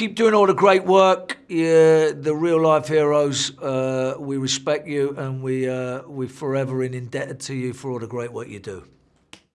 Keep doing all the great work. Yeah, the real life heroes. Uh, we respect you, and we uh, we're forever in indebted to you for all the great work you do.